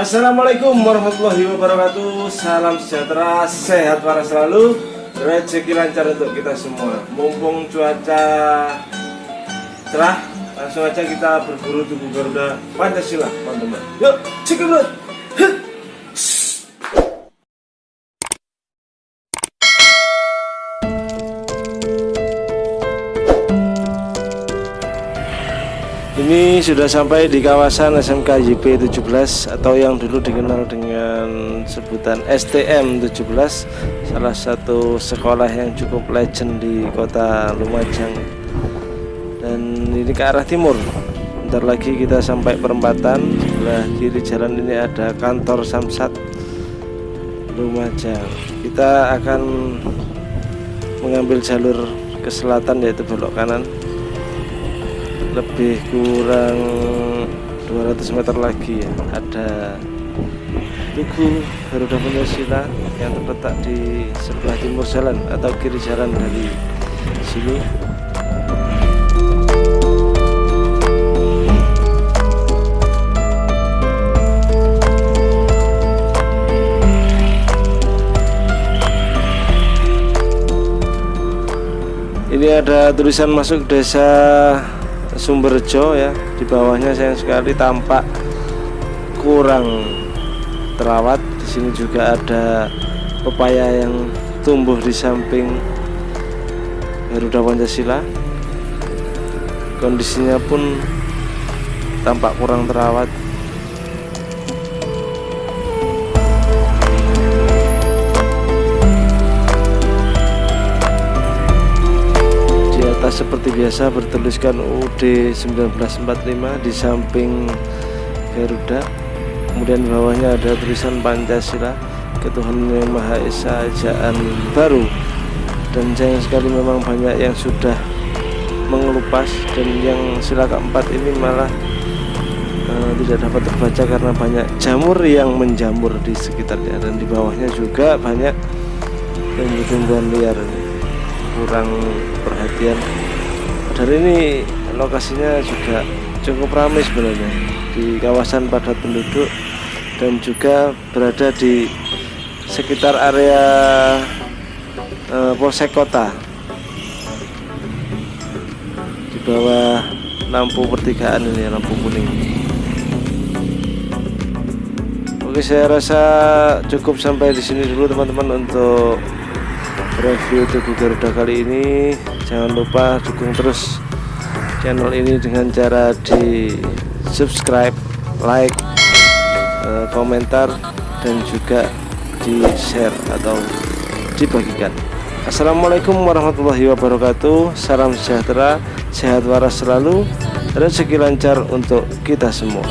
Assalamualaikum warahmatullahi wabarakatuh. Salam sejahtera, sehat para selalu. Rezeki lancar untuk kita semua. Mumpung cuaca cerah Langsung aja kita berburu tubuh Garuda Pancasila teman-teman. Yuk, cekidot Ini sudah sampai di kawasan SMK YP 17 atau yang dulu dikenal dengan sebutan STM 17 salah satu sekolah yang cukup legend di kota Lumajang. Dan ini ke arah timur. Bentar lagi kita sampai perempatan sebelah kiri jalan ini ada kantor Samsat Lumajang. Kita akan mengambil jalur ke selatan yaitu belok kanan lebih kurang 200 meter lagi ya. Ada. Tugu Garuda Pancasila yang terletak di sebelah timur jalan atau kiri jalan dari sini. Ini ada tulisan masuk desa Sumberjo ya di bawahnya sayang sekali tampak kurang terawat. Di sini juga ada pepaya yang tumbuh di samping Garuda Pancasila. Kondisinya pun tampak kurang terawat seperti biasa bertuliskan UD 1945 di samping Garuda. Kemudian bawahnya ada tulisan Pancasila ketuhanan yang Maha Esa Ajaan Baru. Dan sayang sekali memang banyak yang sudah mengelupas dan yang sila keempat ini malah uh, tidak dapat terbaca karena banyak jamur yang menjamur di sekitarnya. Dan di bawahnya juga banyak tumbuh-tumbuhan liar. Kurang perhatian dari ini lokasinya juga cukup ramai sebenarnya. Di kawasan padat penduduk dan juga berada di sekitar area uh, Polsek Kota. Di bawah lampu pertigaan ini lampu kuning. Oke saya rasa cukup sampai di sini dulu teman-teman untuk review Tugu Garuda kali ini. Jangan lupa dukung terus channel ini dengan cara di subscribe like eh, komentar dan juga di share atau dibagikan. Assalamualaikum warahmatullahi wabarakatuh. Salam sejahtera sehat waras selalu. Rezeki lancar untuk kita semua